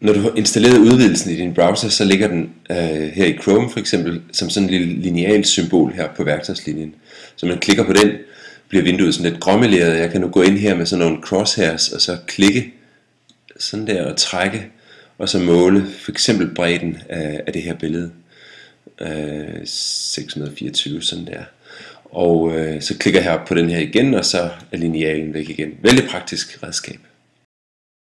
når du har installeret udvidelsen i din browser, så ligger den øh, her i Chrome for eksempel som sådan en lille lineal symbol her på værktøjslinjen. Så man klikker på den, bliver vinduet sådan lidt gråmeleret. Jeg kan nu gå ind her med sådan nogle crosshairs og så klikke sådan der og trække og så måle for eksempel bredden af, af det her billede. Øh, 624 sådan der. Og øh, så klikker jeg her på den her igen, og så er linealen væk igen. Vældig praktisk redskab.